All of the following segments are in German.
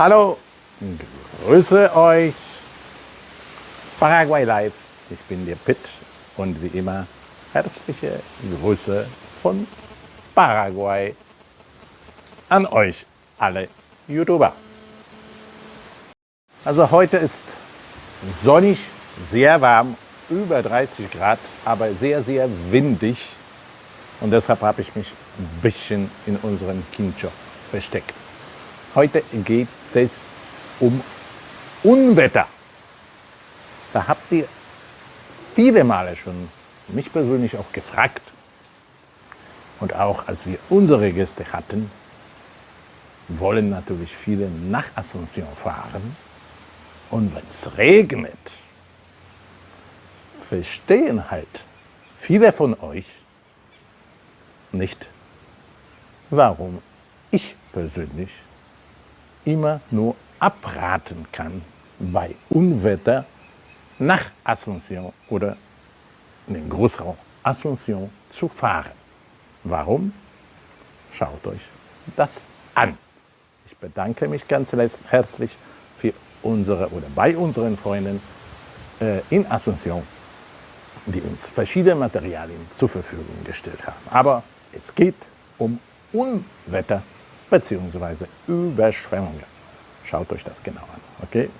Hallo, grüße euch. Paraguay Live, ich bin der Pitt und wie immer herzliche Grüße von Paraguay an euch alle YouTuber. Also heute ist sonnig, sehr warm, über 30 Grad, aber sehr, sehr windig. Und deshalb habe ich mich ein bisschen in unserem Kincho versteckt. Heute geht es um Unwetter. Da habt ihr viele Male schon mich persönlich auch gefragt. Und auch als wir unsere Gäste hatten, wollen natürlich viele nach Asunción fahren. Und wenn es regnet, verstehen halt viele von euch nicht, warum ich persönlich immer nur abraten kann, bei Unwetter nach Asunción oder in den Großraum Asunción zu fahren. Warum? Schaut euch das an. Ich bedanke mich ganz herzlich für unsere oder bei unseren Freunden äh, in Asunción, die uns verschiedene Materialien zur Verfügung gestellt haben. Aber es geht um Unwetter bzw. Überschwemmungen. Schaut euch das genau an. Okay?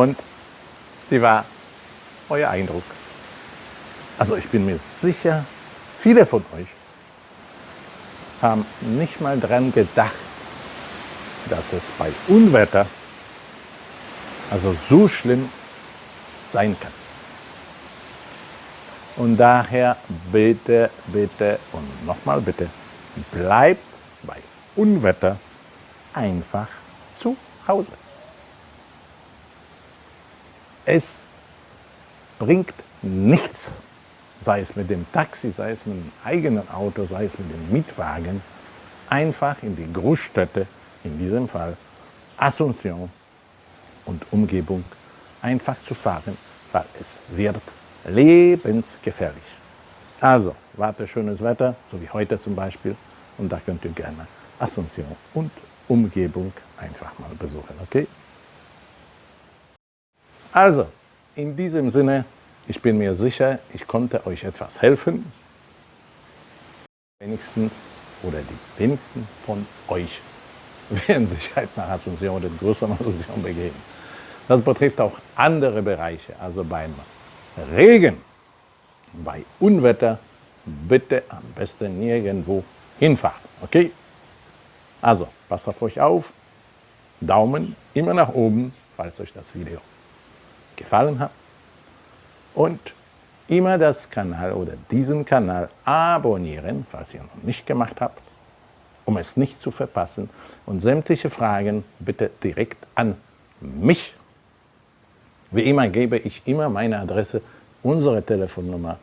Und wie war euer Eindruck? Also ich bin mir sicher, viele von euch haben nicht mal daran gedacht, dass es bei Unwetter also so schlimm sein kann. Und daher bitte, bitte und nochmal bitte, bleibt bei Unwetter einfach zu Hause. Es bringt nichts, sei es mit dem Taxi, sei es mit dem eigenen Auto, sei es mit dem Mietwagen, einfach in die Großstädte, in diesem Fall Asunción und Umgebung, einfach zu fahren, weil es wird lebensgefährlich. Also, warte schönes Wetter, so wie heute zum Beispiel, Und da könnt ihr gerne Asunción und Umgebung einfach mal besuchen, okay? Also, in diesem Sinne, ich bin mir sicher, ich konnte euch etwas helfen. Wenigstens oder die wenigsten von euch werden sich halt nach Asunción oder größeren Asunción begeben. Das betrifft auch andere Bereiche, also beim Regen, bei Unwetter, bitte am besten nirgendwo hinfahren, okay? Also, passt auf euch auf, Daumen immer nach oben, falls euch das Video gefallen hat und immer das Kanal oder diesen Kanal abonnieren, falls ihr noch nicht gemacht habt, um es nicht zu verpassen und sämtliche Fragen bitte direkt an mich. Wie immer gebe ich immer meine Adresse, unsere Telefonnummer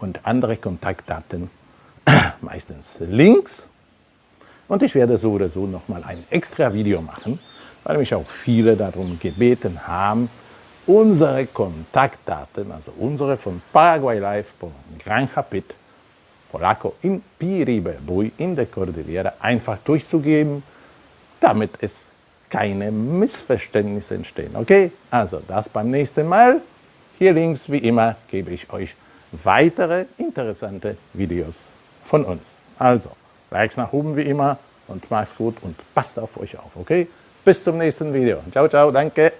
und andere Kontaktdaten, meistens Links. Und ich werde so oder so nochmal ein extra Video machen, weil mich auch viele darum gebeten haben, unsere Kontaktdaten, also unsere von Paraguay Live von Gran Capit, Polaco in Piribe Bui in der Cordillera einfach durchzugeben, damit es keine Missverständnisse entstehen. Okay, also das beim nächsten Mal. Hier links, wie immer, gebe ich euch weitere interessante Videos von uns. Also, Likes nach oben wie immer und macht's gut und passt auf euch auf, okay? Bis zum nächsten Video. Ciao, ciao, danke.